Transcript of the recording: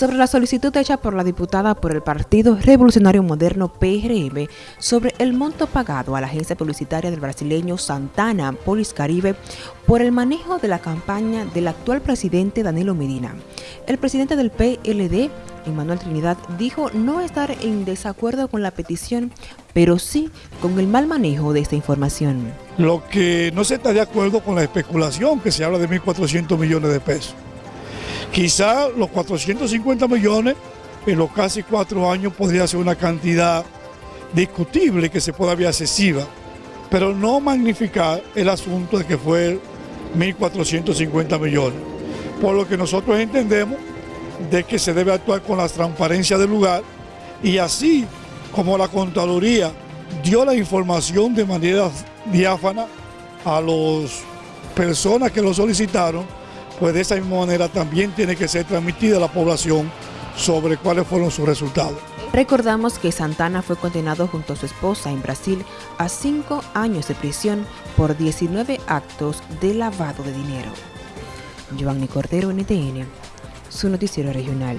sobre la solicitud hecha por la diputada por el Partido Revolucionario Moderno PRM sobre el monto pagado a la agencia publicitaria del brasileño Santana Polis Caribe por el manejo de la campaña del actual presidente Danilo Medina. El presidente del PLD, Emmanuel Trinidad, dijo no estar en desacuerdo con la petición, pero sí con el mal manejo de esta información. Lo que no se está de acuerdo con la especulación, que se habla de 1.400 millones de pesos. Quizá los 450 millones en los casi cuatro años podría ser una cantidad discutible que se pueda ver excesiva, pero no magnificar el asunto de que fue 1.450 millones. Por lo que nosotros entendemos de que se debe actuar con la transparencia del lugar y así como la Contraloría dio la información de manera diáfana a las personas que lo solicitaron, pues de esa misma manera también tiene que ser transmitida a la población sobre cuáles fueron sus resultados. Recordamos que Santana fue condenado junto a su esposa en Brasil a cinco años de prisión por 19 actos de lavado de dinero. Giovanni Cordero, NTN, su noticiero regional.